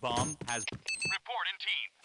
Bomb has Report in team.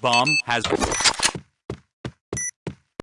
Bomb has